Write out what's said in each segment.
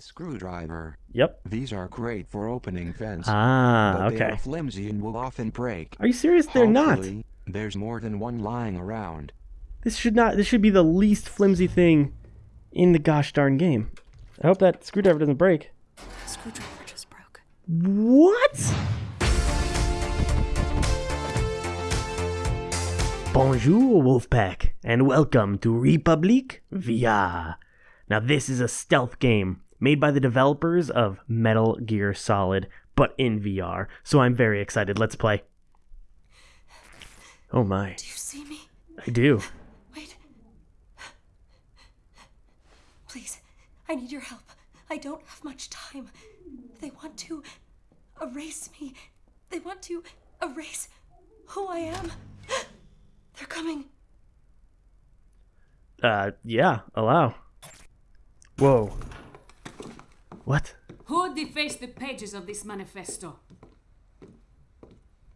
A screwdriver. Yep. These are great for opening vents. Ah, but they are flimsy and will often break. Are you serious? They're not. There's more than one lying around. This should not. This should be the least flimsy thing in the gosh darn game. I hope that screwdriver doesn't break. Screwdriver just broke. What? Bonjour, Wolfpack, and welcome to Republic VR. Now, this is a stealth game made by the developers of Metal Gear Solid, but in VR, so I'm very excited. Let's play. Oh my, Do you see me? I do. Wait. Please, I need your help. I don't have much time. They want to erase me. They want to erase who I am. They're coming. Uh, yeah, allow. Whoa. What? Who defaced the pages of this manifesto?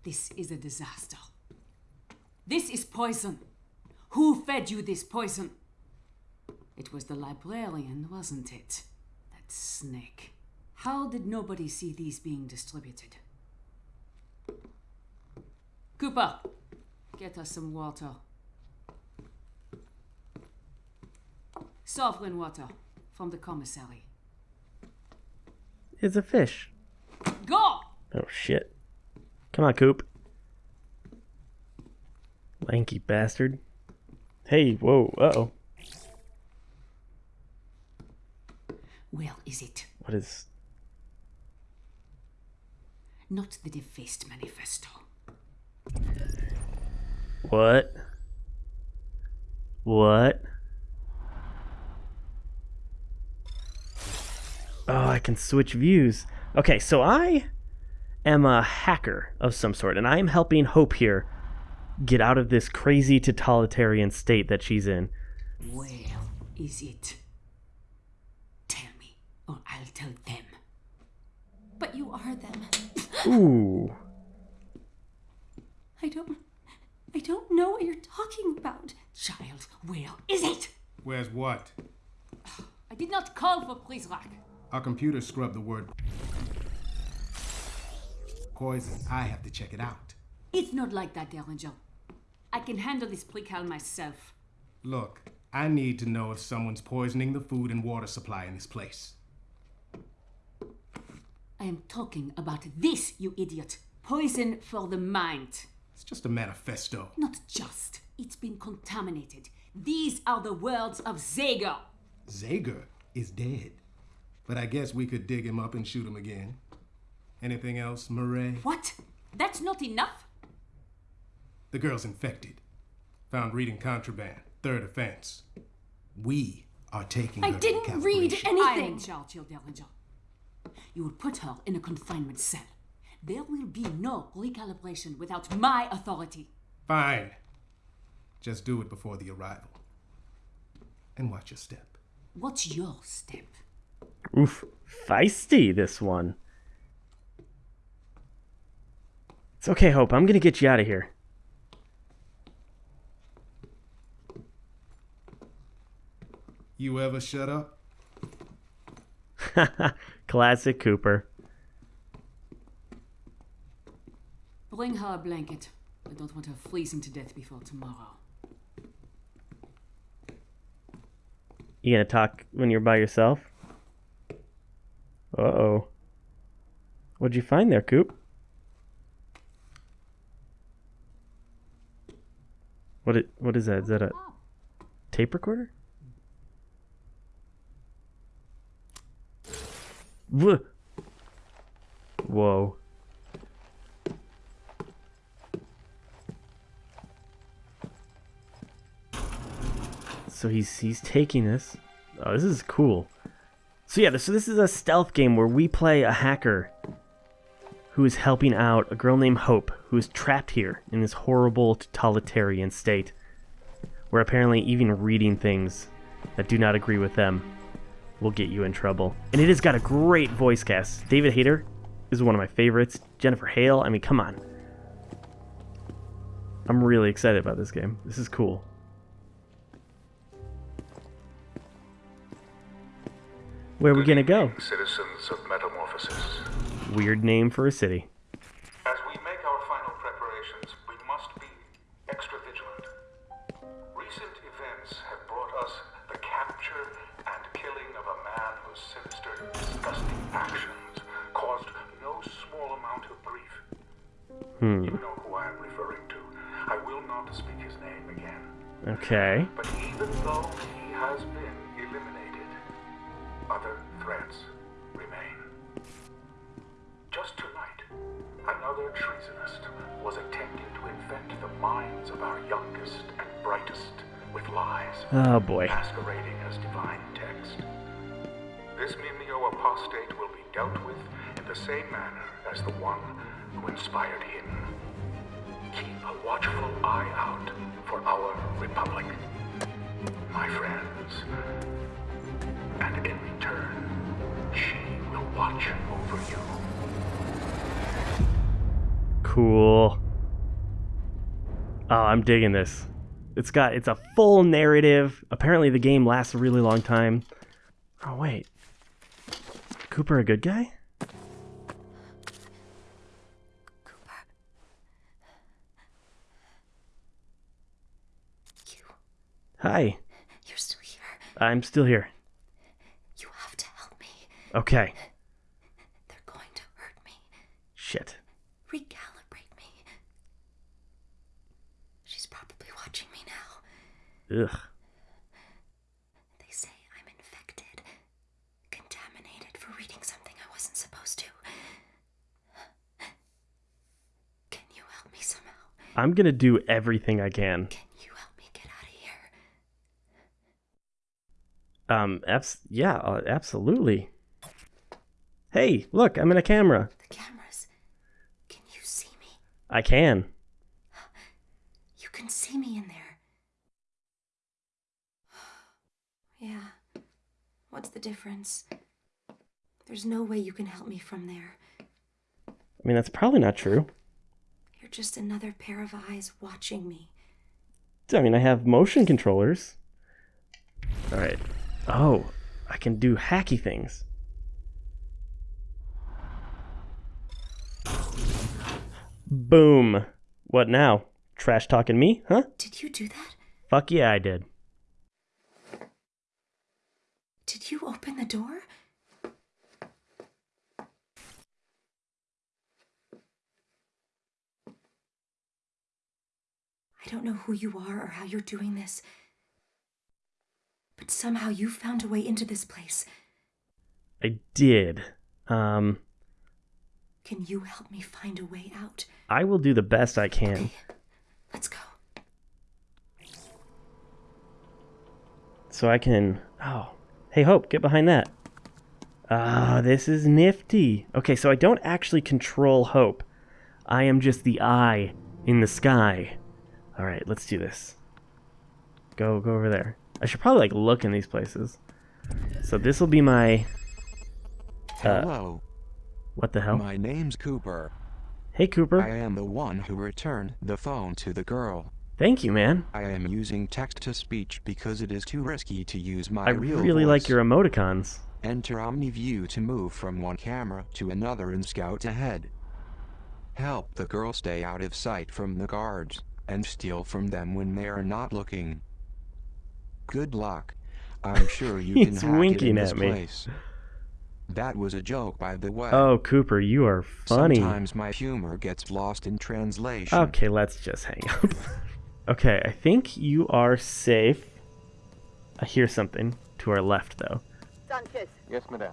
This is a disaster. This is poison. Who fed you this poison? It was the librarian, wasn't it? That snake. How did nobody see these being distributed? Cooper, get us some water. Sovereign water from the commissary. It's a fish. Go! Oh shit. Come on, Coop. Lanky bastard. Hey, whoa, uh oh. Where is it? What is. Not the defaced manifesto. What? What? Oh, I can switch views. Okay, so I am a hacker of some sort, and I am helping Hope here get out of this crazy totalitarian state that she's in. Where is it? Tell me, or I'll tell them. But you are them. Ooh. I don't. I don't know what you're talking about. Child, where is it? Where's what? I did not call for Prizrak. Our computer scrubbed the word poison. I have to check it out. It's not like that, Derringer. I can handle this precal myself. Look, I need to know if someone's poisoning the food and water supply in this place. I am talking about this, you idiot. Poison for the mind. It's just a manifesto. Not just. It's been contaminated. These are the words of Zager. Zager is dead. But I guess we could dig him up and shoot him again. Anything else, Mireille? What? That's not enough? The girl's infected. Found reading contraband. Third offense. We are taking I her didn't to read calibration. I am in anything. charge, your Derringer. You will put her in a confinement cell. There will be no recalibration without my authority. Fine. Just do it before the arrival. And watch your step. What's your step? Oof. Feisty, this one. It's okay, Hope. I'm gonna get you out of here. You ever shut up? Classic Cooper. Bring her a blanket. I don't want her freezing to death before tomorrow. You gonna talk when you're by yourself? Uh oh. What'd you find there, Coop? What it, what is that? Is that a tape recorder? Whoa. Whoa. So he's he's taking this. Oh, this is cool. So yeah, so this is a stealth game where we play a hacker who is helping out a girl named Hope who is trapped here in this horrible totalitarian state where apparently even reading things that do not agree with them will get you in trouble. And it has got a great voice cast. David Hayter is one of my favorites. Jennifer Hale, I mean, come on. I'm really excited about this game. This is cool. Where are we gonna go? Citizens of Metamorphosis. Weird name for a city. As we make our final preparations, we must be extra vigilant. Recent events have brought us the capture and killing of a man whose sinister, disgusting actions caused no small amount of grief. Hmm. You know who I am referring to. I will not speak his name again. Okay. But even though he has been other threats remain. Just tonight, another treasonist was attempting to infect the minds of our youngest and brightest with lies, Oh boy. masquerading as divine text. This Mimeo apostate will be dealt with in the same manner as the one who inspired him. Keep a watchful eye out for our republic, my friends. And in return, she will watch over you. Cool. Oh, I'm digging this. It's got it's a full narrative. Apparently the game lasts a really long time. Oh wait. Cooper a good guy? Cooper. You, Hi. you're still here. I'm still here. You have to help me. Okay. They're going to hurt me, Shit. recalibrate me. She's probably watching me now. Ugh. They say I'm infected, contaminated for reading something I wasn't supposed to. Can you help me somehow? I'm gonna do everything I can. Can you help me get out of here? Um, abs- yeah, uh, absolutely. Hey, look, I'm in a camera. The cameras. Can you see me? I can. You can see me in there. yeah. What's the difference? There's no way you can help me from there. I mean, that's probably not true. You're just another pair of eyes watching me. I mean, I have motion controllers. All right. Oh, I can do hacky things. Boom. What now? Trash talking me, huh? Did you do that? Fuck yeah, I did. Did you open the door? I don't know who you are or how you're doing this, but somehow you found a way into this place. I did. Um, Can you help me find a way out? I will do the best I can. Okay, let's go. So I can. Oh. Hey, Hope, get behind that. Ah, this is nifty. Okay, so I don't actually control Hope. I am just the eye in the sky. All right, let's do this. Go, go over there. I should probably like look in these places. So this will be my. Uh, Hello, what the hell? my name's Cooper. Hey, Cooper. I am the one who returned the phone to the girl. Thank you, man. I am using text to speech because it is too risky to use my I real really like your emoticons. Enter OmniView to move from one camera to another and scout ahead. Help the girl stay out of sight from the guards, and steal from them when they are not looking. Good luck. I'm sure you can hack it winking in this at me. place. That was a joke, by the way. Oh, Cooper, you are funny. Sometimes my humor gets lost in translation. Okay, let's just hang up. okay, I think you are safe. I hear something to our left, though. Sanchez, Yes, madame.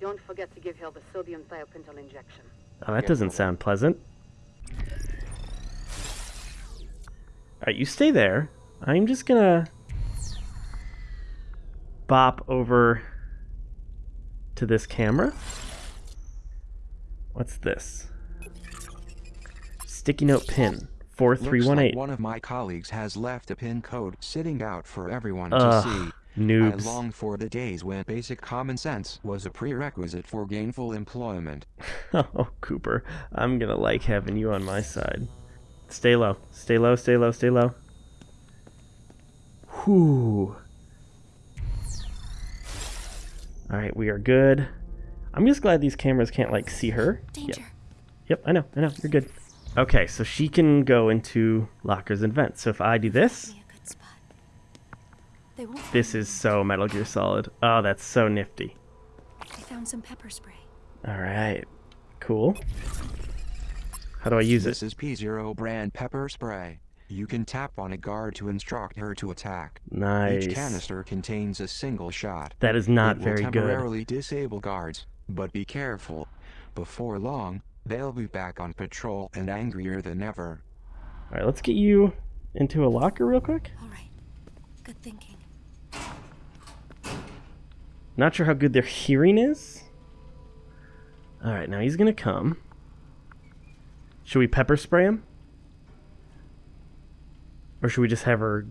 don't forget to give her the sodium thiopental injection. Oh, that doesn't sound pleasant. Alright, you stay there. I'm just gonna bop over to this camera. What's this? Sticky note pin. Looks 4318. like one of my colleagues has left a pin code sitting out for everyone Ugh, to see. noobs. I long for the days when basic common sense was a prerequisite for gainful employment. Oh, Cooper, I'm gonna like having you on my side. Stay low, stay low, stay low, stay low. Whew. Alright, we are good. I'm just glad these cameras can't, like, see her. Yep. Danger. Yep, I know, I know, you're good. Okay, so she can go into lockers and vents. So if I do this, Me a good spot. They won't. this is so Metal Gear Solid. Oh, that's so nifty. I found some pepper spray. Alright, cool. How do I use This This is P0 brand pepper spray. You can tap on a guard to instruct her to attack. Nice. Each canister contains a single shot. That is not it will very good. temporarily disable guards, but be careful. Before long, they'll be back on patrol and angrier than ever. Alright, let's get you into a locker real quick. All right. Good thinking. Not sure how good their hearing is. Alright, now he's gonna come. Should we pepper spray him? Or should we just have her.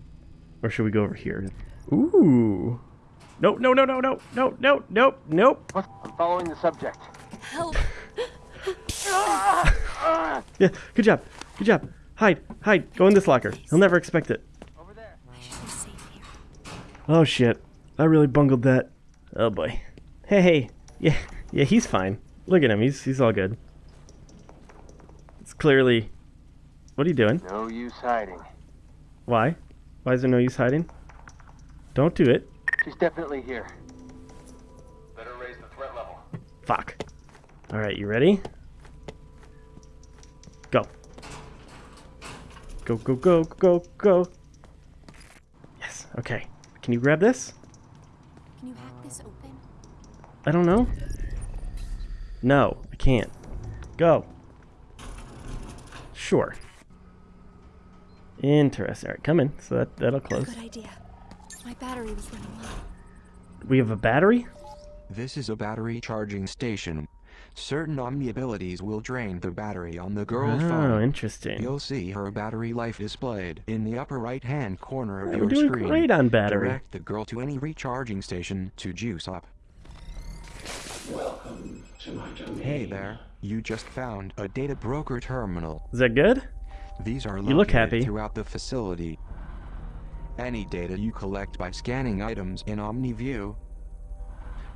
Or should we go over here? Ooh. No, no, no, no, no, no, no, nope, nope. I'm following the subject. Help! Yeah, good job, good job. Hide, hide, go in this locker. He'll never expect it. Over there. I should be safe here. Oh shit. I really bungled that. Oh boy. Hey, hey. Yeah, yeah, he's fine. Look at him, he's he's all good. It's clearly. What are you doing? No use hiding. Why? Why is there no use hiding? Don't do it. She's definitely here. Better raise the threat level. Fuck. Alright, you ready? Go. Go, go, go, go, go. Yes, okay. Can you grab this? Can you hack this open? I don't know. No, I can't. Go. Sure. Interesting. Alright, come in. So that, that'll close. Good idea. My battery was running low. We have a battery? This is a battery charging station. Certain Omni abilities will drain the battery on the girl's Oh, phone. interesting. You'll see her battery life displayed in the upper right hand corner of We're your doing screen. great on battery. Direct the girl to any recharging station to juice up. Welcome to my domain. Hey there, you just found a data broker terminal. Is that good? These are You look happy. throughout the facility. Any data you collect by scanning items in OmniView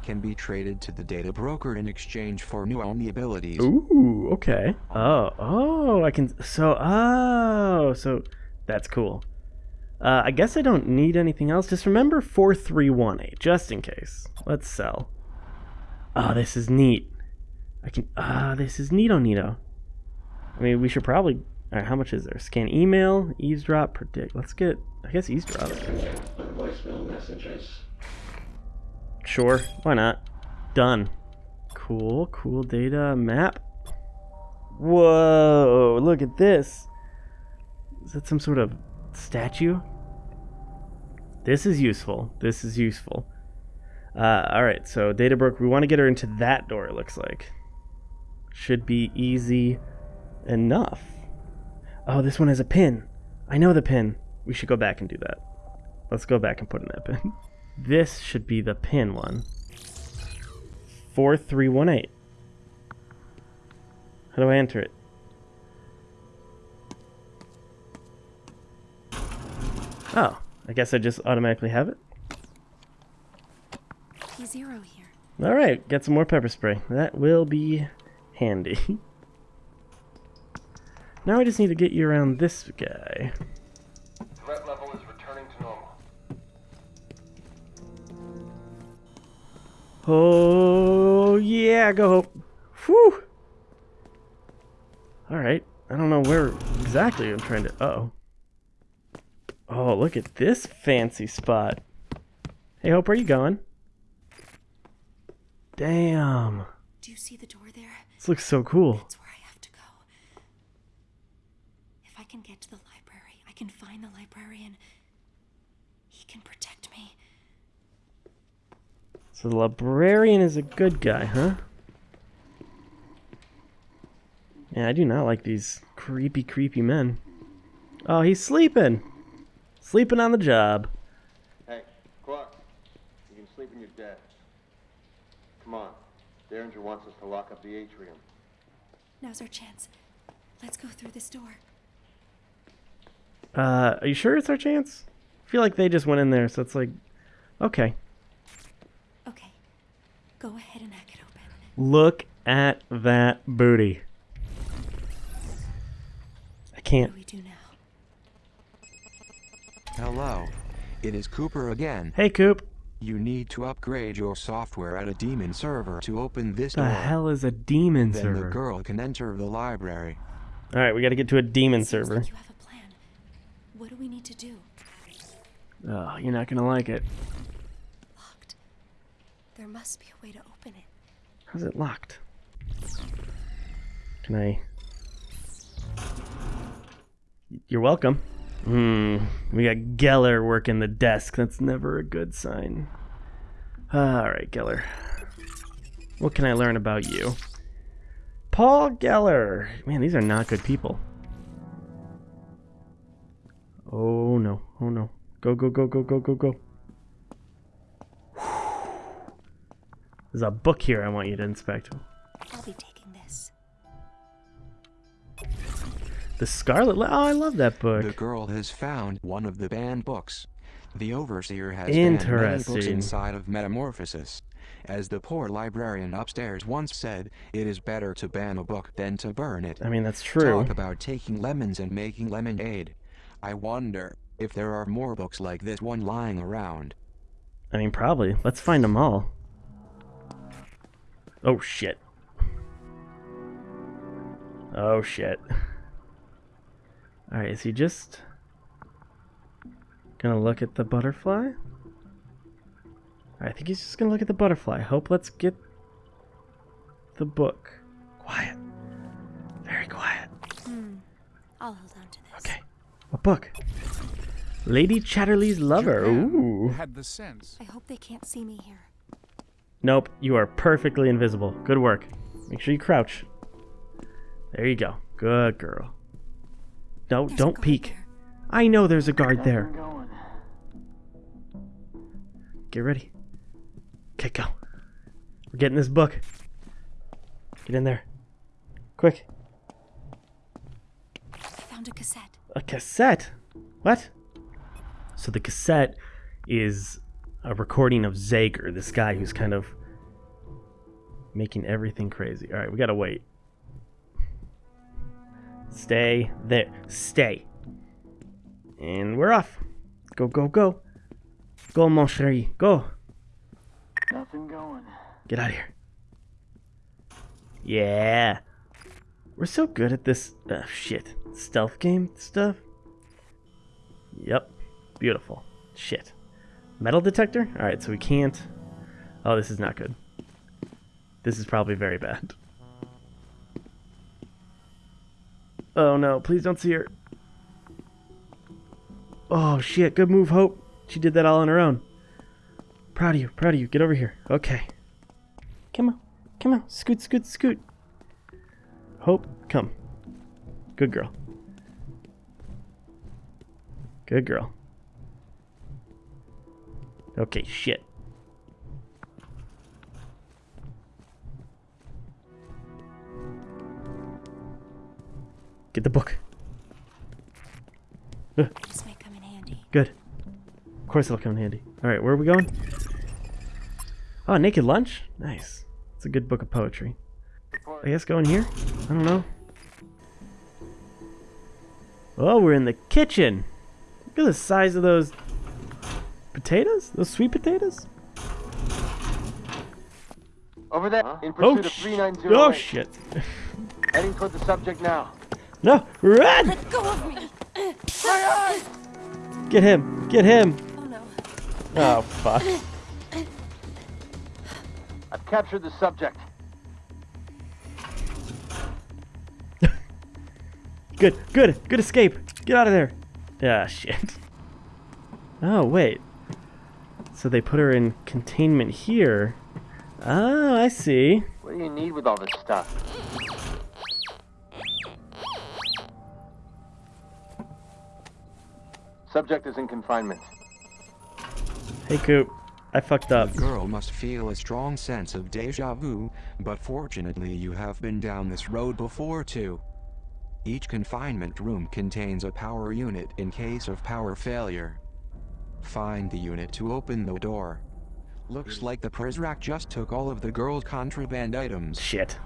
can be traded to the data broker in exchange for new Omni abilities. Ooh, okay. Oh, oh, I can. So, oh, so that's cool. Uh, I guess I don't need anything else. Just remember 4318, just in case. Let's sell. Oh, this is neat. I can. Ah, this is neato neato. I mean, we should probably. Alright, how much is there? Scan email, eavesdrop, predict. Let's get. I guess eavesdrop. Sure, why not? Done. Cool, cool data map. Whoa, look at this. Is that some sort of statue? This is useful. This is useful. Uh, alright, so data broke. We want to get her into that door, it looks like. Should be easy enough. Oh, this one has a pin. I know the pin. We should go back and do that. Let's go back and put in that pin. This should be the pin one. 4318. How do I enter it? Oh, I guess I just automatically have it. Zero here. All right, get some more pepper spray. That will be handy. now I just need to get you around this guy. Threat level is returning to normal. Oh yeah, go Hope. Whew. All right, I don't know where exactly I'm trying to. Uh oh. Oh, look at this fancy spot. Hey Hope, where are you going? Damn, Do you see the door there? this looks so cool. That's where I have to go. If I can get to the library, I can find the librarian. He can protect me. So the librarian is a good guy, huh? Yeah, I do not like these creepy, creepy men. Oh, he's sleeping. Sleeping on the job. Hey, Clark. You can sleep in your desk. Come on. Derringer wants us to lock up the atrium. Now's our chance. Let's go through this door. Uh, are you sure it's our chance? I feel like they just went in there, so it's like, okay. Okay. Go ahead and hack it open. Look at that booty. I can't. What do we do now? Hello. It is Cooper again. Hey, Coop. You need to upgrade your software at a demon server to open this The door. hell is a demon then server? the girl can enter the library. All right, we got to get to a demon server. like you have a plan. What do we need to do? Oh, you're not gonna like it. Locked. There must be a way to open it. How's it locked? Can I? You're welcome. Hmm. We got Geller working the desk. That's never a good sign. All right, Geller. What can I learn about you? Paul Geller. Man, these are not good people. Oh no. Oh no. Go, go, go, go, go, go, go. There's a book here I want you to inspect. I'll be taking this. The Scarlet Le- Oh, I love that book. The girl has found one of the banned books. The overseer has banned many books inside of Metamorphosis. As the poor librarian upstairs once said, it is better to ban a book than to burn it. I mean, that's true. Talk about taking lemons and making lemonade. I wonder if there are more books like this one lying around. I mean, probably. Let's find them all. Oh, shit. Oh, shit. Alright, is he just gonna look at the butterfly? I think he's just gonna look at the butterfly. Hope, let's get the book. Quiet. Very quiet. Hmm. I'll hold on to this. Okay. What book? Lady Chatterley's Lover. Japan Ooh. had the sense. I hope they can't see me here. Nope, you are perfectly invisible. Good work. Make sure you crouch. There you go. Good girl. No, There's don't peek. there. I know there's a guard there. Get ready. Okay, go. We're getting this book. Get in there. Quick. I found a cassette. A cassette? What? So the cassette is a recording of Zager, this guy who's kind of making everything crazy. All right, we gotta wait. Stay there. Stay. And we're off. Go, go, go. Go, mon chéri. Go. Nothing going. Get out of here. Yeah. We're so good at this uh, shit. Stealth game stuff. Yep. Beautiful. Shit. Metal detector? Alright, so we can't. Oh, this is not good. This is probably very bad. Oh no, please don't see her. Oh shit, good move, Hope. She did that all on her own. Proud of you, proud of you. Get over here. Okay. Come on. Come on. Scoot, scoot, scoot. Hope, come. Good girl. Good girl. Okay, shit. Get the book. Ugh, This might come in handy. good. Of course it'll come in handy. Alright, where are we going? Oh, Naked Lunch? Nice. It's a good book of poetry. I guess go in here? I don't know. Oh, we're in the kitchen. Look at the size of those potatoes? Those sweet potatoes? Over there, in oh, pursuit Oh, of sh- 390. oh shit. Heading toward the subject now. No, run! Let go of me! Get him, get him. Oh no. Oh, fuck. I've captured the subject. Good, good, good escape. Get out of there. Ah, shit. Oh, wait. So they put her in containment here. Oh, I see. What do you need with all this stuff? Subject is in confinement. Hey, Coop. I fucked up. The girl must feel a strong sense of deja vu, but fortunately you have been down this road before too. Each confinement room contains a power unit in case of power failure. Find the unit to open the door. Looks like the Prizrak just took all of the girl's contraband items. Shit.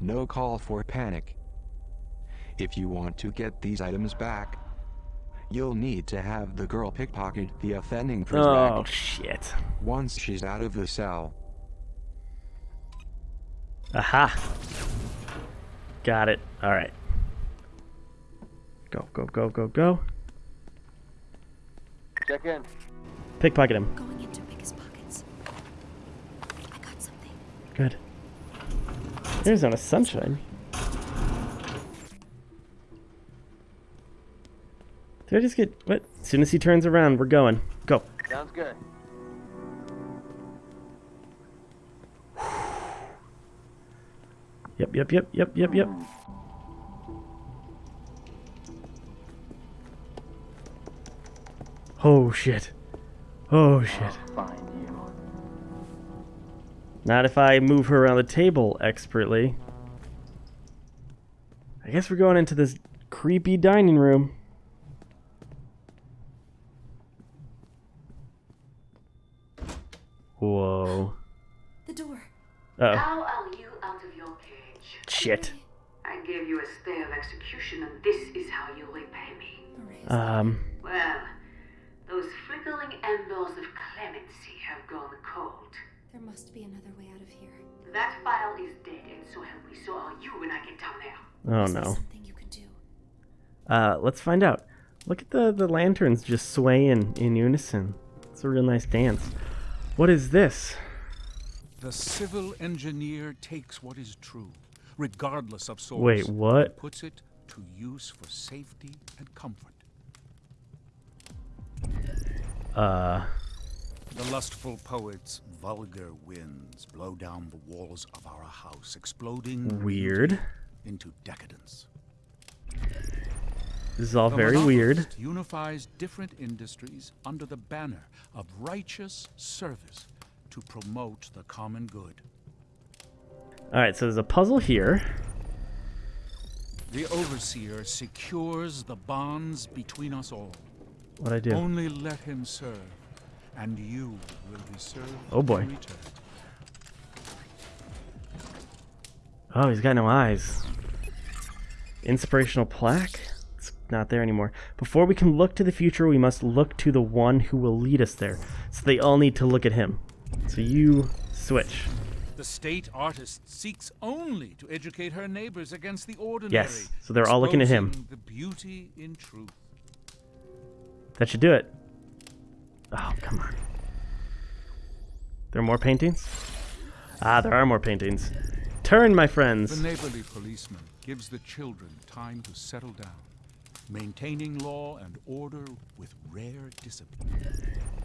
No call for panic. If you want to get these items back, you'll need to have the girl pickpocket the offending Prizrak Oh, shit. once she's out of the cell. Aha. Got it. All right. Go, go, go, go, go. Check in. Pickpocket him. Going into biggest pockets. I got something. Good. Arizona sunshine. Did I just get what? As soon as he turns around, we're going. Go. Sounds good. Yep, yep, yep, yep, yep, yep. Oh shit. Oh shit. Not if I move her around the table expertly. I guess we're going into this creepy dining room. Whoa. The door. Uh oh. How are you out of your cage? Shit. I gave you a stay of execution, and this is how you repay me. Um. Well, those flickering embers of clemency have gone cold. There must be another way out of here. That file is dead, and so have we. So are you when I get down there. Oh Is there no. something you can do? Uh, let's find out. Look at the the lanterns just swaying in unison. It's a real nice dance. What is this? The civil engineer takes what is true, regardless of source. Wait, what? and puts it to use for safety and comfort. Uh, The lustful poet's vulgar winds blow down the walls of our house, exploding weird. into decadence. This is all The very weird. unifies different industries under the banner of righteous service to promote the common good. All right, so there's a puzzle here. The overseer secures the bonds between us all. What I do? Only let him serve, and you will be served Oh, boy. Oh, he's got no eyes. Inspirational plaque? It's not there anymore. Before we can look to the future, we must look to the one who will lead us there. So they all need to look at him. So you switch. The state artist seeks only to educate her neighbors against the ordinary. Yes, so they're all looking at him. The beauty in truth. That should do it. Oh, come on. There are more paintings? Ah, there are more paintings. Turn, my friends. The neighborly policeman gives the children time to settle down, maintaining law and order with rare discipline.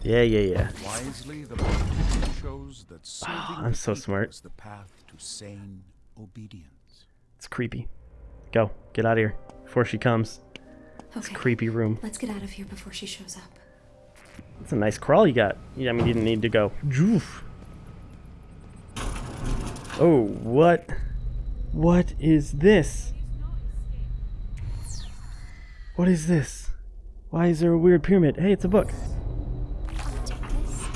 Yeah, yeah, yeah. Wisely, the politician shows that serving I'm so smart. is the path to sane obedience. It's creepy. Go, get out of here before she comes. Okay. Creepy room. Let's get out of here before she shows up. It's a nice crawl you got. Yeah, I mean, you didn't need to go. Joof. Oh, what? What is this? What is this? Why is there a weird pyramid? Hey, it's a book. I'll take this.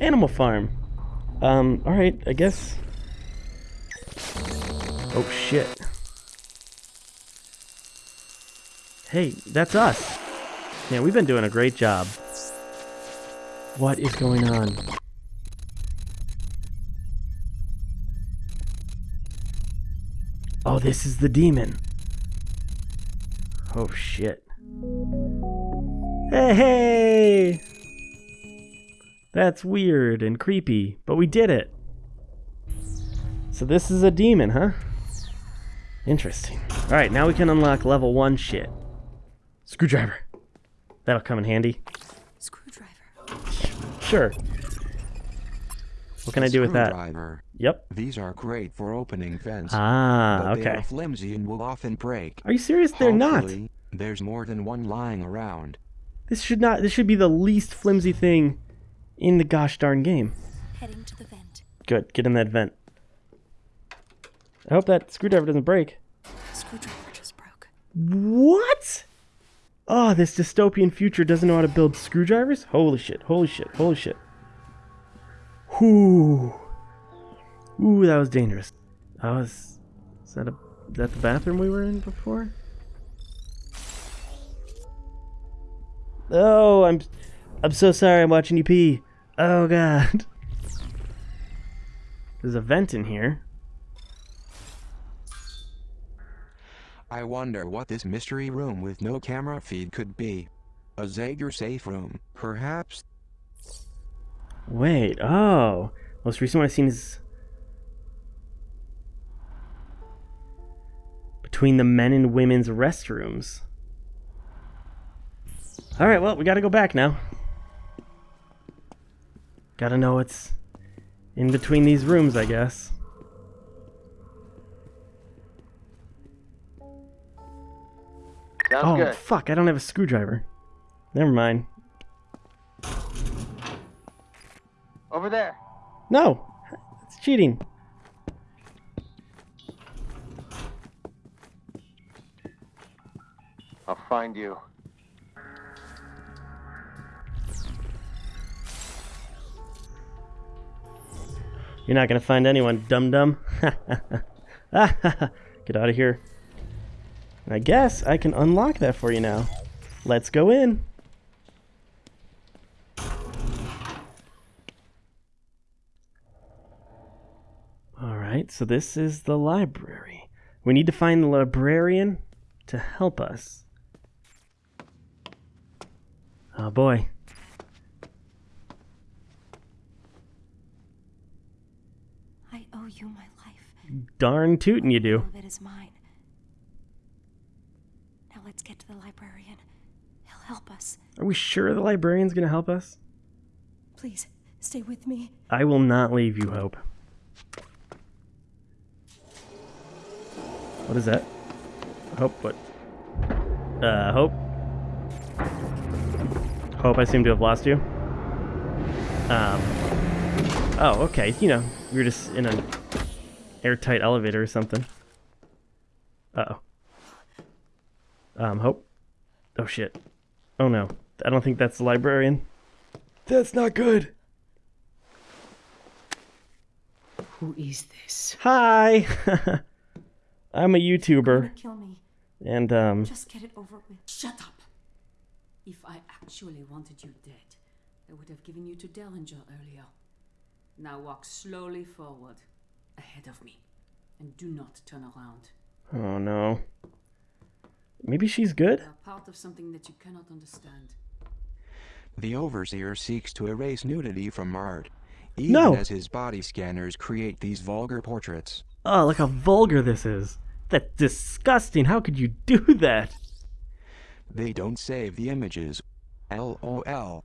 Animal Farm. Um, alright, I guess. Oh, shit. Hey, that's us. Yeah, we've been doing a great job. What is going on? Oh, this is the demon. Oh, shit. Hey, hey! That's weird and creepy, but we did it. So this is a demon, huh? Interesting. Alright, now we can unlock level 1 shit. Screwdriver. That'll come in handy. Screwdriver. Sure. What can I do with that? Screwdriver. Yep. These are great for opening vents. Ah, but They are flimsy and will often break. Are you serious? They're not. Hopefully, There's more than one lying around. This should not. This should be the least flimsy thing in the gosh darn game. Heading to the vent. Good. Get in that vent. I hope that screwdriver doesn't break. Screwdriver just broke. What? Oh, this dystopian future doesn't know how to build screwdrivers? Holy shit, holy shit, holy shit. Ooh. Ooh, that was dangerous. That was. Is that a. Is that the bathroom we were in before? Oh, I'm. I'm so sorry. I'm watching you pee. Oh god. There's a vent in here. I wonder what this mystery room with no camera feed could be. A Zager safe room, perhaps? Wait. Oh, most recent one I've seen is between the men and women's restrooms. All right. Well, we got to go back now. Got to know what's in between these rooms, I guess. Sounds oh, good. fuck, I don't have a screwdriver. Never mind. Over there. No! It's cheating. I'll find you. You're not gonna find anyone, dum dum. Get out of here. I guess I can unlock that for you now. Let's go in. Alright, so this is the library. We need to find the librarian to help us. Oh boy. I owe you my life. Darn tootin' you do. It is mine. Let's get to the librarian. He'll help us. Are we sure the librarian's gonna help us? Please, stay with me. I will not leave you, Hope. What is that? Hope, what? Uh, Hope? Hope, I seem to have lost you. Um. Oh, okay. You know, we were just in an airtight elevator or something. Uh oh. Um, Hope? Oh shit. Oh no. I don't think that's the librarian. That's not good. Who is this? Hi. I'm a YouTuber, Kill me. and um, Just get it over with. Shut up! If I actually wanted you dead, I would have given you to Derringer earlier. Now walk slowly forward, ahead of me, and do not turn around. oh no. Maybe she's good. Part of something that you cannot understand. The Overseer seeks to erase nudity from art, even No. as his body scanners create these vulgar portraits. Oh, look how vulgar this is. That's disgusting. How could you do that? They don't save the images. LOL.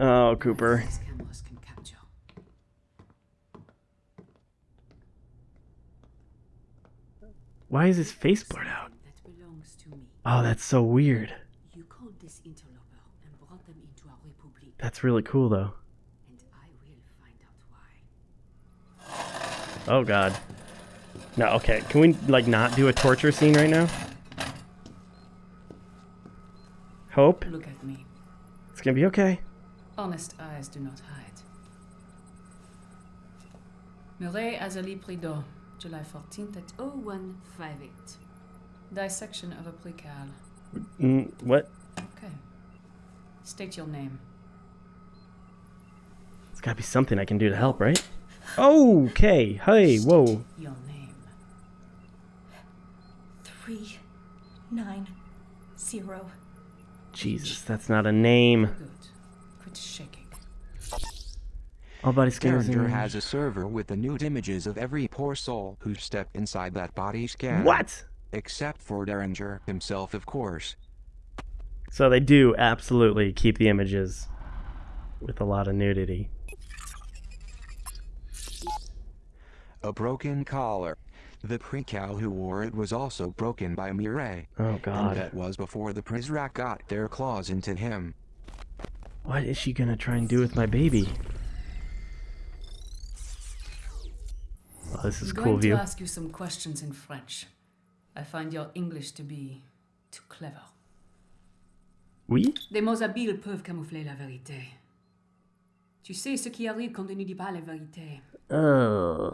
Oh, Cooper. These cameras can capture. Why is his face blurred out? That belongs to me. Oh, that's so weird. You called this interloper and brought them into our republic, That's really cool, though. and I will find out why. Oh, God. No, okay. Can we, like, not do a torture scene right now? Hope? Look at me. It's gonna be okay. Honest eyes do not hide. Mireille Azali Prideaux, July 14th at 0158. Dissection of a precal. Mm, what? Okay. State your name. There's gotta be something I can do to help, right? Okay. Hey, whoa. Your name. Three, nine, zero. Jesus, that's not a name. Good. Quit shaking. All body scanners. Derringer has a server with the nude images of every poor soul who stepped inside that body scanner. What? Except for Derringer himself, of course. So they do absolutely keep the images with a lot of nudity. A broken collar. The precal who wore it was also broken by Mireille. Oh god. And that was before the Prizrak got their claws into him. What is she gonna try and do with my baby? Oh, this is I'm cool going view. to ask you some questions in French. I find your English to be too clever. Oui? Des mots habiles peuvent camoufler la vérité. Tu sais ce qui arrive quand on ne dit pas la vérité. Oh.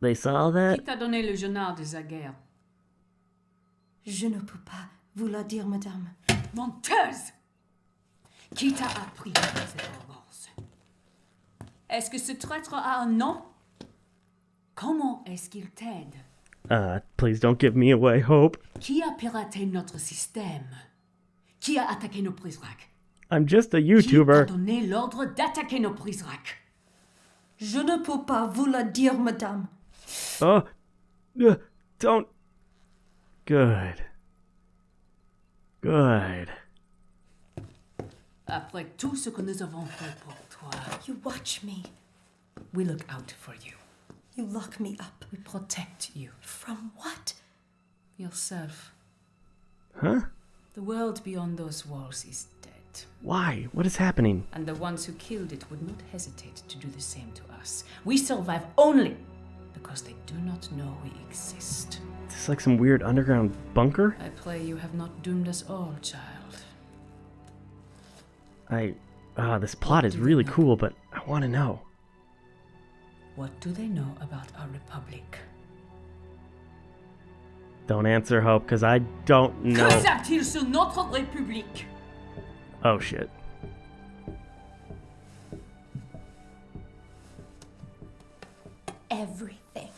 They saw that? Qui t'a donné le journal de Zaguerre? Je ne peux pas vous le dire, madame. Menteuse Qui t'a appris cette arrogance? Est-ce que ce traître a un nom? Comment est-ce qu'il t'aide? Uh, please don't give me away, Hope. Qui a piraté notre système Qui a attaqué nos Prizrak I'm just a Qui t'a YouTuber. donné l'ordre d'attaquer nos Prizrak Je ne peux pas vous le dire, madame. Oh. Uh, don't. Good. Good. Après tout ce que nous avons fait pour toi, You watch me. we look out for you. You lock me up. We protect you. From what? Yourself. Huh? The world beyond those walls is dead. Why? What is happening? And the ones who killed it would not hesitate to do the same to us. We survive only because they do not know we exist. Is this like some weird underground bunker? I play you have not doomed us all, child. I. Ah, this plot is really cool, but I want to know. What do they know about our republic? Don't answer, Hope, because I don't know. Savent-ils sur notre république Oh shit. Everything.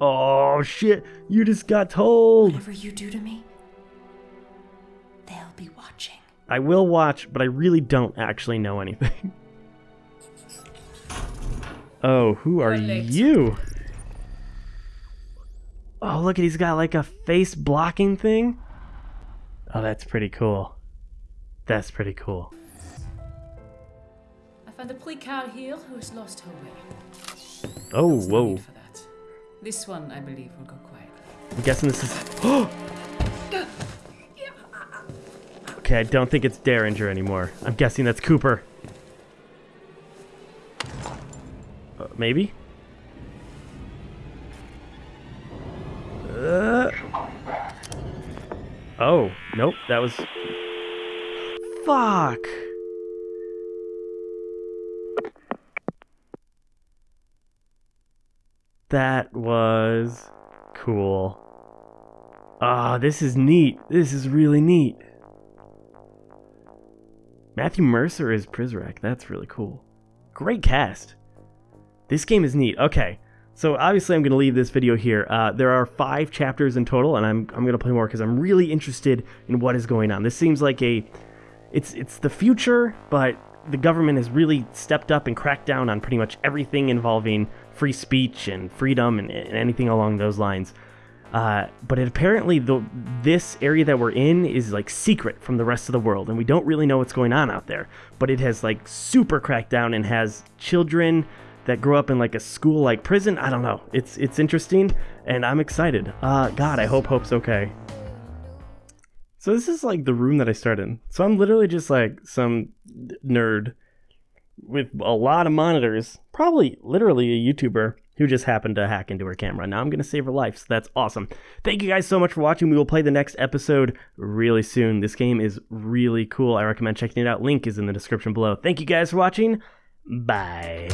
Oh shit! You just got told! Whatever you do to me, they'll be watching. I will watch, but I really don't actually know anything. Oh, who are you? Oh, look, he's got like a face blocking thing. Oh, that's pretty cool. That's pretty cool. I found a precard here who has lost her way. Oh, no whoa. This one, I believe, will go quietly. I'm guessing this is. Okay, I don't think it's Derringer anymore. I'm guessing that's Cooper. Maybe? Uh, oh, nope, that was. Fuck! That was cool. Ah, this is neat. This is really neat. Matthew Mercer is Prizrak. That's really cool. Great cast. This game is neat. Okay, so obviously I'm going to leave this video here. Uh, there are five chapters in total, and I'm, I'm going to play more because I'm really interested in what is going on. This seems like a... It's, it's the future, but the government has really stepped up and cracked down on pretty much everything involving free speech and freedom and, and anything along those lines. Uh, but it apparently the this area that we're in is like secret from the rest of the world, and we don't really know what's going on out there. But it has like super cracked down and has children that grow up in like a school like prison. I don't know. It's it's interesting, and I'm excited. Uh, God, I hope Hope's okay. So this is like the room that I started in. So I'm literally just like some nerd with a lot of monitors, probably literally a YouTuber who just happened to hack into her camera. Now I'm going to save her life, so that's awesome. Thank you guys so much for watching. We will play the next episode really soon. This game is really cool. I recommend checking it out. Link is in the description below. Thank you guys for watching. Bye.